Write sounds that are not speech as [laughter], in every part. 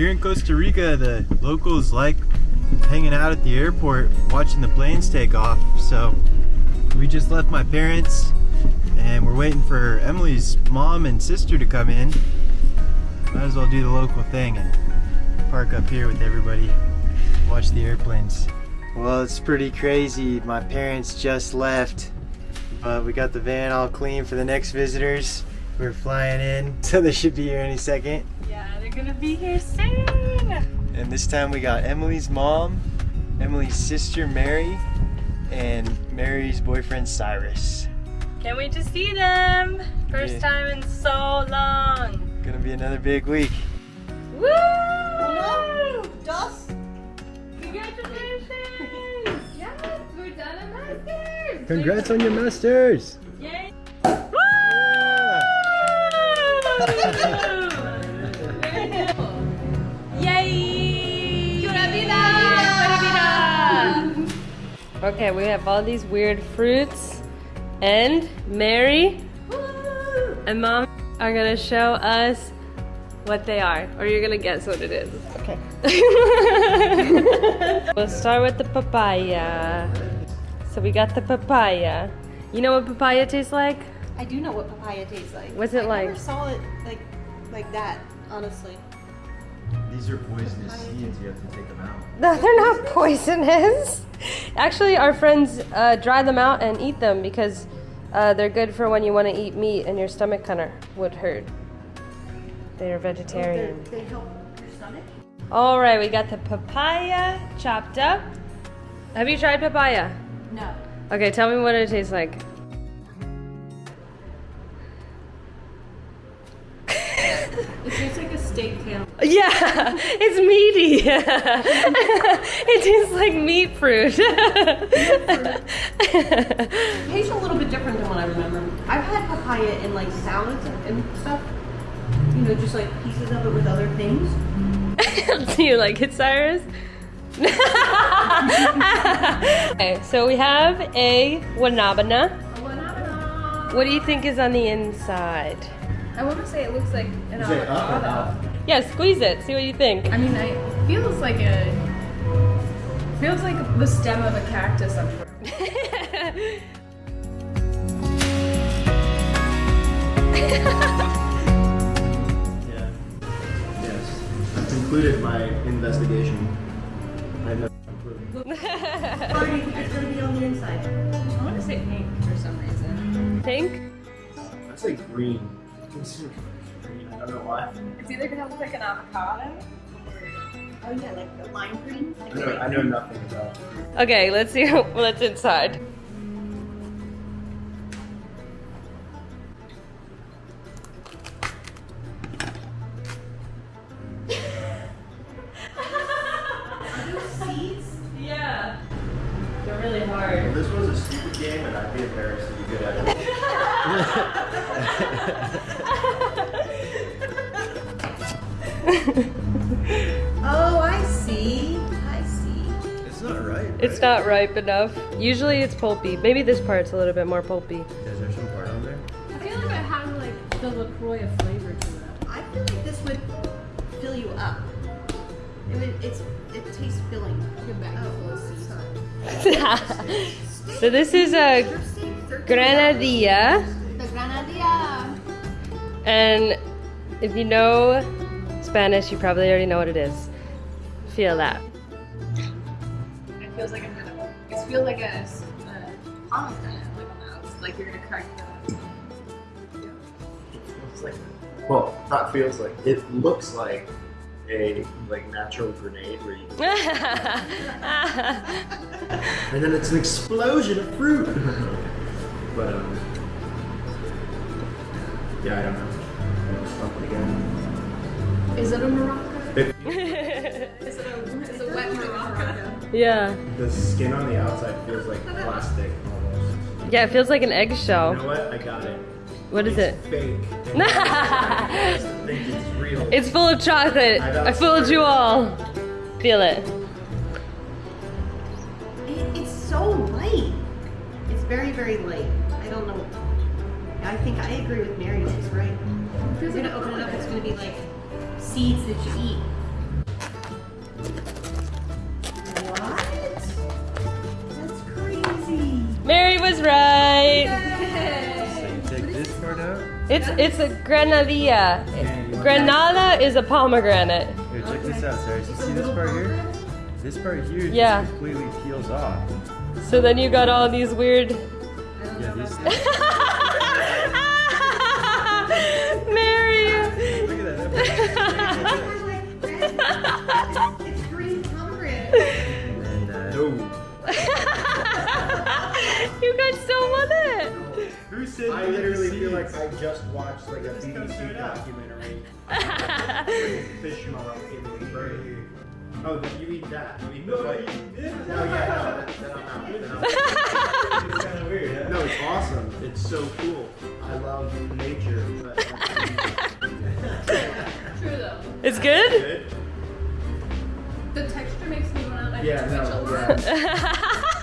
here in Costa Rica, the locals like hanging out at the airport watching the planes take off. So we just left my parents and we're waiting for Emily's mom and sister to come in. Might as well do the local thing and park up here with everybody, watch the airplanes. Well, it's pretty crazy. My parents just left, but we got the van all clean for the next visitors. We're flying in, [laughs] so they should be here any second. Yeah, they're gonna be here soon. And this time we got Emily's mom, Emily's sister Mary, and Mary's boyfriend Cyrus. Can't wait to see them. First Yeah. time in so long. Gonna be another big week. Woo! Dos. Congratulations! [laughs] yes, we're done at Masters. Congrats on your masters! Okay, we have all these weird fruits, and Mary and Mom are gonna show us what they are, or you're gonna guess what it is. Okay. [laughs] we'll start with the papaya. So we got the papaya. You know what papaya tastes like? I do know what papaya tastes like. What's it I like? never saw it like like that, honestly. These are poisonous seeds, you have to take them out. No, they're not poisonous. [laughs] Actually, our friends uh, dry them out and eat them because uh, they're good for when you want to eat meat and your stomach kind of would hurt. They are vegetarian. They help your stomach. All right, we got the papaya chopped up. Have you tried papaya? No. Okay, tell me what it tastes like. Steak tail. Yeah, [laughs] it's meaty. [laughs] it tastes like meat fruit. It tastes a little bit different than what I remember. I've had papaya in like salads and, and stuff. You know, just like pieces of it with other things. [laughs] Do you like it, Cyrus? okay, so we have a guanabana. What do you think is on the inside? I want to say it looks like an Is it up or avocado. Yeah, squeeze it. See what you think. I mean, it feels like a feels like the stem of a cactus up there. [laughs] Yeah. Yes. I've concluded my investigation. I know. Or do think it's gonna be on the inside? I want to say pink for some reason. Pink? I'd say green. Green. I don't know why. It's either gonna look like an avocado. or Oh yeah, like the lime green. Like I know, I know nothing about. Okay, let's see what's inside. Ripe enough. Usually it's pulpy. Maybe this part's a little bit more pulpy. Is there some part on there? I feel like it has like the Lacroix flavor to it. I feel like this would fill you up. It would, it's it tastes filling. Get back to Oh, full seeds. sorry. [laughs] so this is a granadilla. The granadilla. And if you know Spanish, you probably already know what it is. Feel that. It feels like a it feels like a uh, pomegranate, like on the like you're gonna crack the. It's like, well, not feels like. It looks like a like natural grenade where you, [laughs] and then it's an explosion of fruit. [laughs] but um, yeah, I don't know. Something again. Is it a maraca? [laughs] yeah. the skin on the outside feels like plastic almost. Yeah, it feels like an eggshell. You eggshell. know what? I got it. What is it's it? Fake. [laughs] And I think it's real. It's full of chocolate. I fooled you all. Feel it. It, it's so light. It's very, very light. I don't know. I think I agree with Mary. She's right. If you're gonna open it up, it's gonna be like seeds that you eat. Mary was right. So take this out. It's it's a grenadilla. Granada is a pomegranate. Here, check this out, Sarah. You see this part here? This part here yeah. completely peels off. So then you got all these weird. Yeah, these. [laughs] Mary. Look at that. [laughs] [laughs] you got so with it. Who said I literally eat feel like? I just watched like a BBC documentary. [laughs] Fish model in right here. Oh, then you eat that. You eat the No, white. you did. Oh yeah, no, then I'm out. Then I'm out. [laughs] It's kind of weird, huh? No, it's awesome. It's so cool. I love nature. But True though. [laughs] It's good. good. The texture makes me want to Yeah, twitch a no, yeah.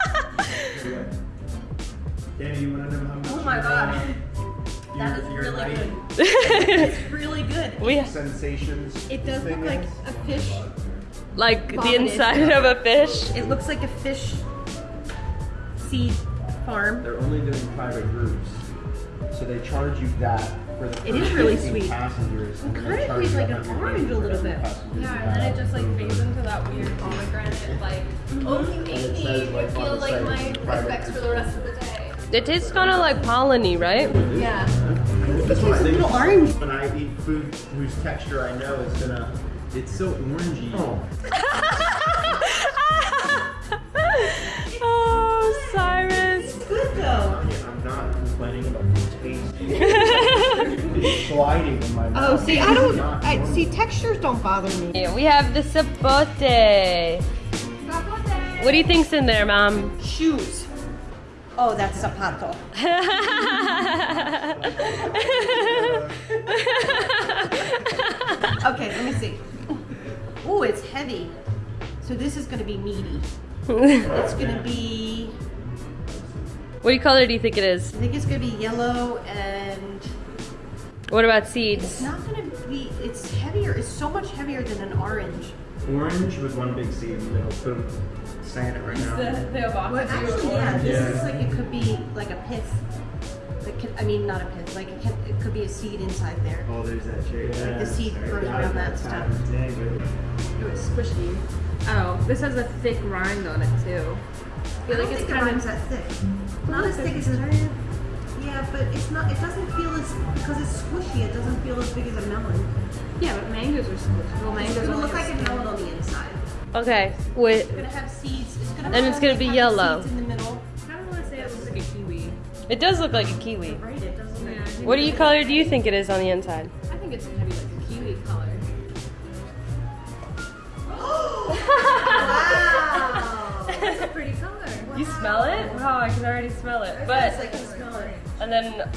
Danny, you want to know how much? Oh my god. That your- is your really light good. [laughs] It's really good. we Sensations. It does look like is? a fish. like the inside of a fish. It looks like a fish seed farm. They're only doing private groups, so they charge you that for the It is really sweet. passengers. and then kinda tastes like an orange a little bit. Yeah, and then it just like fades into that weird pomegranate, like, mm-hmm. oh, you And ate it me, says, you like, on feel like my private respects for the rest of the day. It tastes kind of like polleny, right? Yeah. That's what I think. little orange. When I eat food whose texture I know is gonna. It's so orangey. Oh. [laughs] oh, Cyrus. Good though. I'm not complaining about the taste. [laughs] it's sliding in my oh, mouth. Oh, see, I don't. I see. Textures don't bother me. Yeah, we have the sapote. What do you think's in there, Mom? Shoes. Oh, that's zapato. [laughs] Okay, let me see. Oh, it's heavy. So this is gonna be meaty. It's gonna be. what color do you think it is? I think it's gonna be yellow and What about seeds? it's not gonna be. It's heavier. It's so much heavier than an orange. Orange with one big seed in the middle. Boom. Saying it right now. The, the avocado Well, actually, yeah, this Yeah. is like it could be like a pith. It could, I mean, not a pith. Like it, can, it could be a seed inside there. Oh, there's that cherry. Like the seed grows around that stuff. It was squishy. Oh, this has a thick rind on it too. I feel like it's kind of that thick. Not as thick as a. Yeah, but it's not. It doesn't feel as because it's squishy. It doesn't feel as big as a melon. yeah, but mangoes are squishy. Well, It's mangoes gonna look like a melon on the inside. Okay, wait. It's gonna have seeds. It's gonna And it's gonna be yellow. Seeds in the middle. I don't want to say it looks like a kiwi. It does look like a kiwi. Right. It doesn't. Yeah, I What do you color do you think it is on the inside? I think it's gonna be like a kiwi color. wow. [gasps] That's a pretty color. You smell it? Wow, oh, I can already smell it. Yes, But I can smell it. and then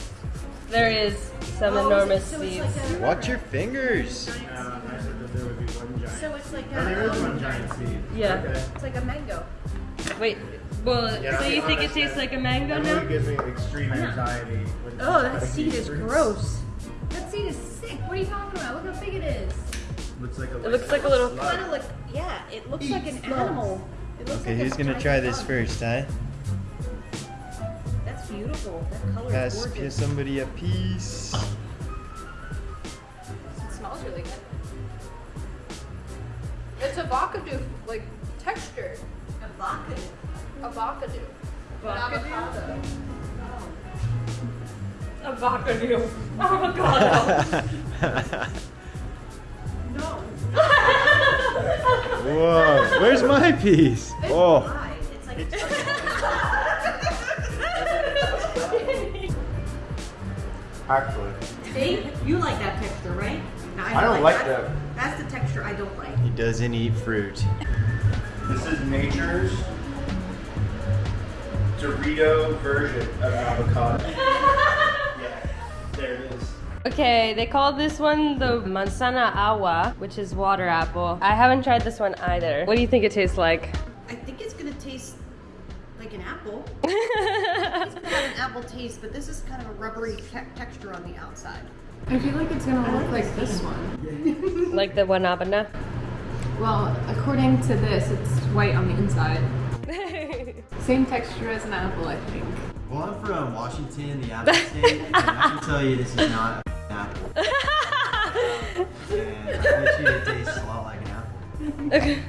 there is some Oh, enormous so seeds. like a- Watch your fingers. Uh, I said there would be one giant. So it's like Oh, there is one giant seed. Yeah. Okay. It's like a mango. Wait, well, Yeah, so you think it tastes like a mango That now? really gives me extreme anxiety. when Oh, that seed is fruits. gross. That seed is sick. What are you talking about? Look how big it is. Looks like a, It looks like a little- Kind of like yeah. It looks Eat like an slugs. animal. It looks Okay, like a who's gonna try this bug. first, huh? That's beautiful. That color Pass is gorgeous. somebody a piece. It smells really good. It's avocado like texture. Avocado. Avocado. Avocado. Avocado. [laughs] Avocado. No. Whoa, where's my piece? Oh, Why? It's like. Actually, See, you like that texture, right? No, I don't like that. That's the texture I don't like. he doesn't eat fruit. This is nature's Dorito version of avocado. [laughs] yeah, there it is. Okay, they call this one the manzana agua, which is water apple. I haven't tried this one either. What do you think it tastes like? I think it's gonna taste like an apple. [laughs] It's gonna have an apple taste, but this is kind of a rubbery te- texture on the outside. I feel like it's gonna look like this one. [laughs] like the guanabana? Well, according to this, it's white on the inside. [laughs] Same texture as an apple, I think. Well, I'm from Washington, the apple state, and I can tell you this is not an apple. [laughs] And I bet you it tastes a lot like an apple. Okay.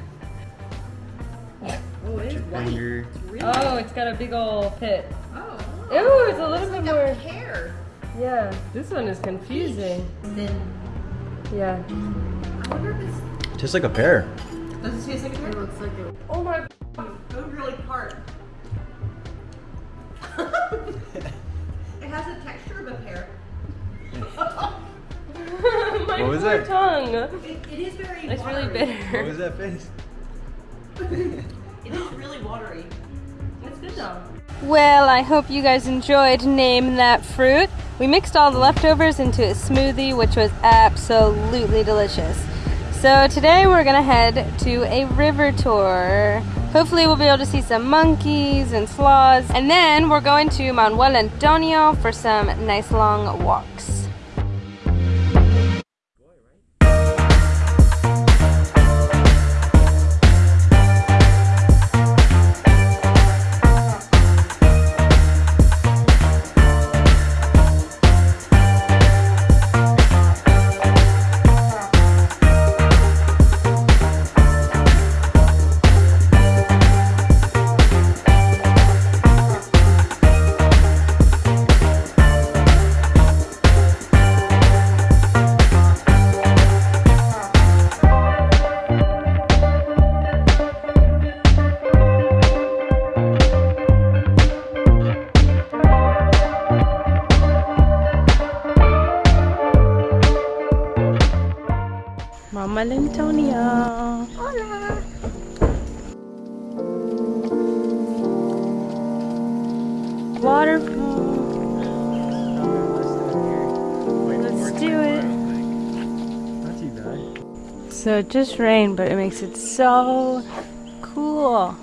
Oh, it is white. Finger. Oh, it's got a big old pit. Oh. Ooh, it's a little bit more. Hair. Yeah, this one is confusing. Then Yeah. I wonder if it's. Tastes like a pear. Does it taste like a pear? It looks like a Oh my. Those really hard. [laughs] it has the texture of a pear. [laughs] my What was poor that? tongue. It, it is very. It's really watery. What bitter. was that face? [laughs] It is really watery. Good though. Well, I hope you guys enjoyed Name That Fruit. We mixed all the leftovers into a smoothie, which was absolutely delicious. So today we're gonna head to a river tour. Hopefully we'll be able to see some monkeys and sloths. And then we're going to Manuel Antonio for some nice long walks. Just rain, but it makes it so cool.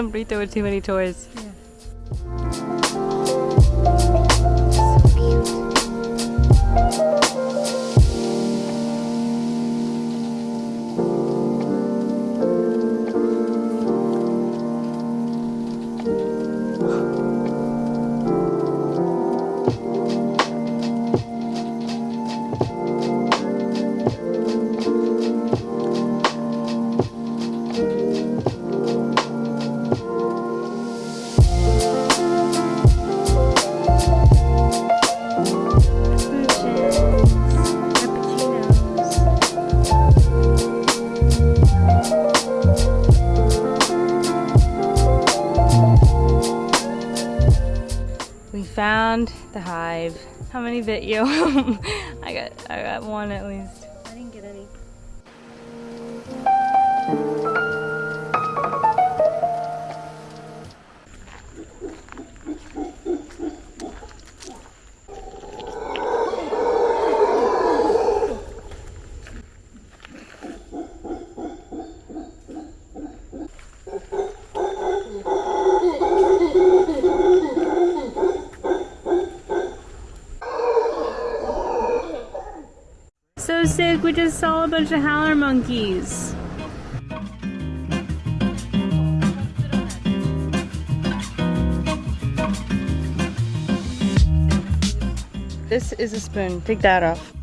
Some burrito with too many toys. We found the hive. How many bit you? [laughs] I got I got one at least. Bunch of howler monkeys. This is a spoon. Take that off.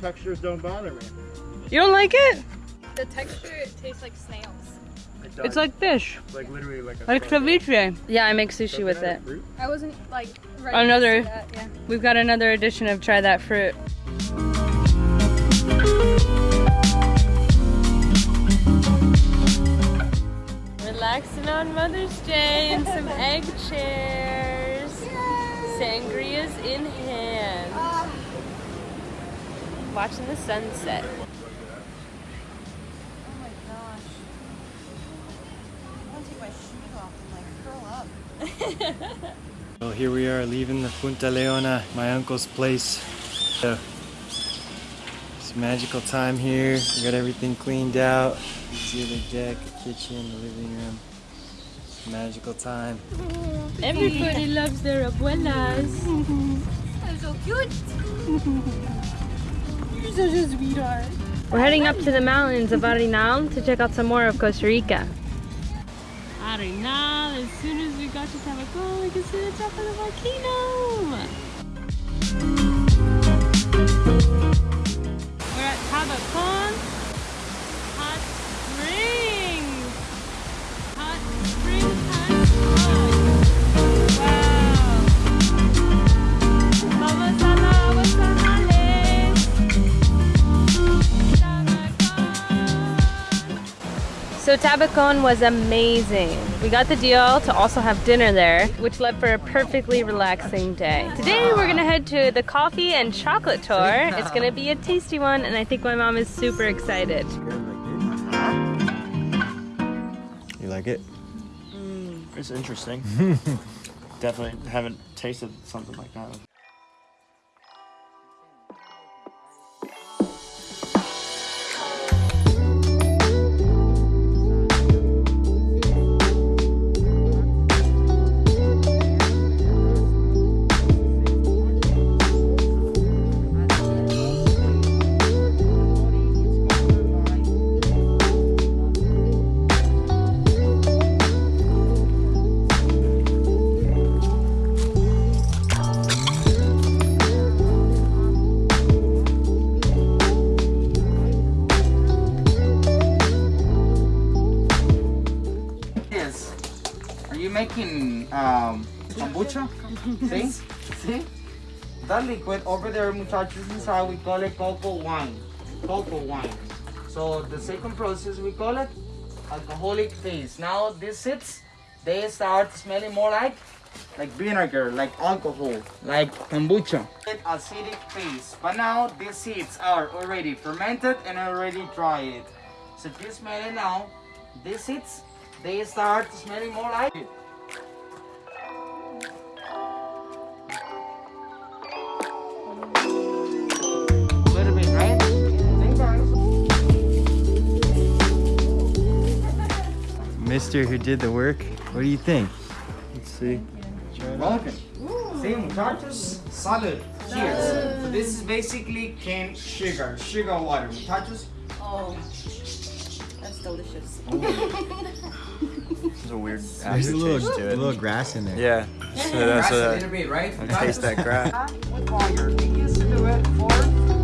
Textures don't bother me. You don't like it? The texture tastes like snails. It's like fish. Like literally like a Like ceviche. Yeah, I make sushi with it. I wasn't like another, that, yeah. We've got another edition of Try That Fruit. Relaxing on Mother's Day in some [laughs] egg chairs. Yay! Sangria's in hand. Uh. Watching the sunset. Here we are leaving the Punta Leona, my uncle's place. So, it's a magical time here. We got everything cleaned out. You see the deck, the kitchen, the living room. Magical time. Everybody loves their abuelas. [laughs] so cute. You're such a sweetheart. We're heading up to the mountains of Arenal to check out some more of Costa Rica. Arenal, as soon as we got to Tabacon, we see the top of the volcano. We're at Tabacon Hot. Hot. So Tabacon was amazing. We got the deal to also have dinner there, which led for a perfectly relaxing day. Today we're gonna head to the coffee and chocolate tour. It's gonna be a tasty one, and I think my mom is super excited. You like it? Mm, it's interesting. [laughs] Definitely haven't tasted something like that. Liquid over there, muchachos, inside, we call it cocoa wine. Cocoa wine. So the second process, we call it alcoholic phase. Now these seeds, they start smelling more like like vinegar, like alcohol, like kombucha. Acidic phase. But now these seeds are already fermented and already dried. So if you smell it now, these seeds, they start smelling more like it. Mister who did the work, what do you think? Let's see. Welcome. See, muchachos, salud. Cheers. So this is basically cane sugar, sugar water, muchachos. Oh, that's delicious. Oh. [laughs] This is a weird There's acid a little, taste to a little grass in there. Yeah. So that's Grass a little bit, right? I taste that grass. with fire. They used to do it for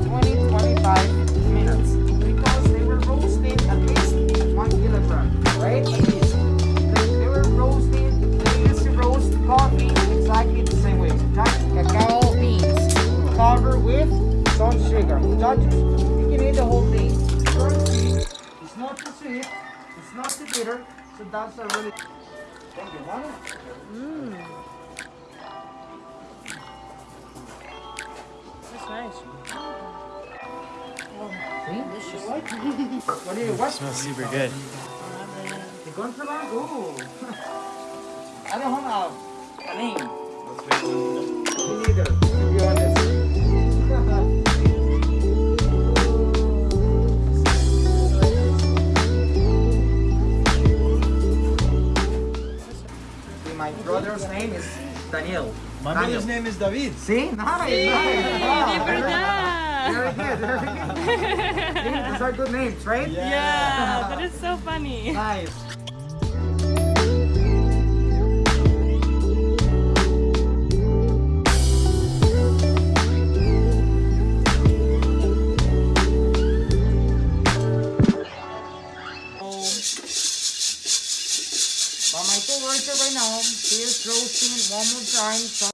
20, 25 minutes because they were roasting at least one kilogram, right? With some sugar. Muchachos, you can eat the whole thing. It's not too sweet, it's not too bitter, so that's a really... Thank you, Mama. Oh, See? [laughs] What do you, what? smells super good. ¿Y cuánto la hago? I don't have a, a name. Me neither, to be honest. My brother's name is Daniel. My Daniel. brother's name is David. See? Nice, nice. Wow, very, very good, very good. [laughs] These are good names, right? Yeah, that is so funny. Nice. But my co-worker right now, he is roasting one more time.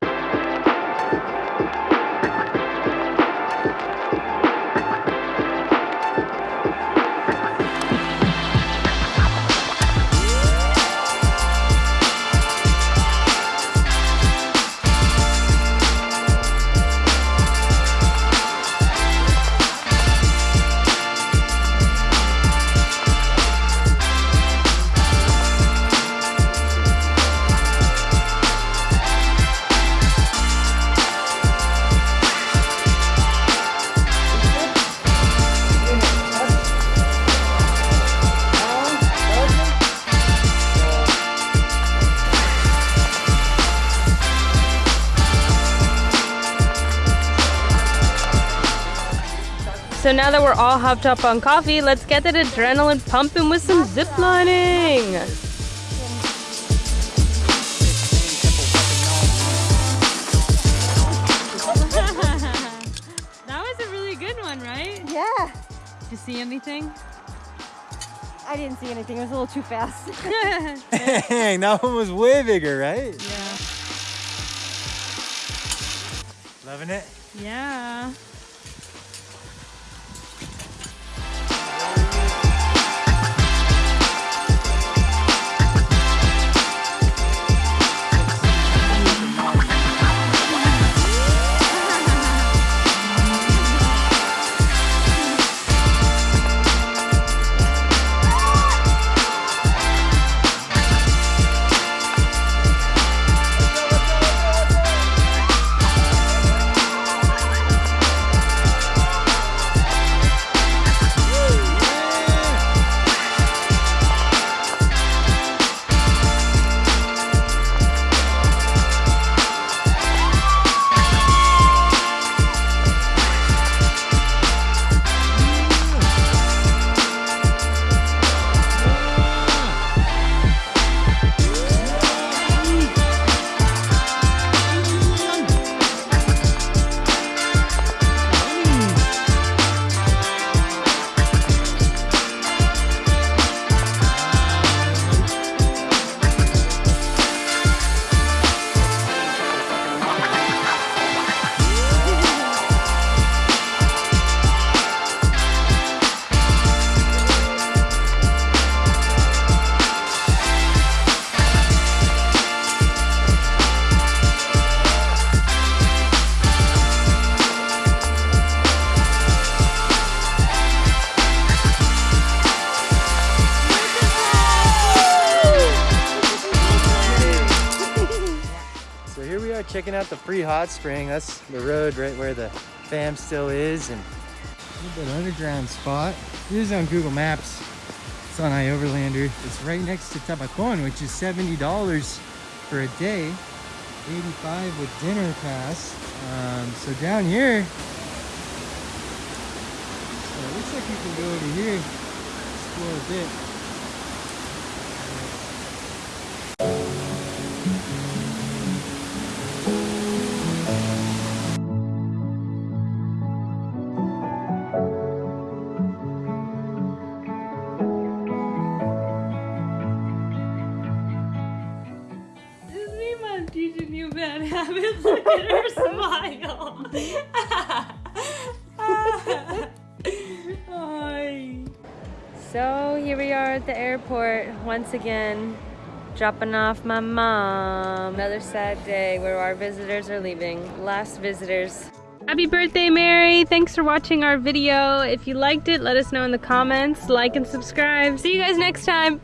So now that we're all hopped up on coffee, let's get that adrenaline pumping with some zip lining. [laughs] that was a really good one, right? Yeah. Did you see anything? I didn't see anything. It was a little too fast. [laughs] Dang, that one was way bigger, right? Yeah. Loving it? Yeah. So here we are checking out the free hot spring. That's the road right where the fam still is and a little bit underground spot. Is on Google Maps. It's on iOverlander. It's right next to Tabacon, which is $70 for a day. 85 with dinner pass. Um, so down here, so it looks like we can go over here, explore a bit. Look at her smile. [laughs] So here we are at the airport once again, dropping off my mom. Another sad day where our visitors are leaving. Last visitors. Happy birthday, Mary! Thanks for watching our video. If you liked it, let us know in the comments. Like and subscribe. See you guys next time.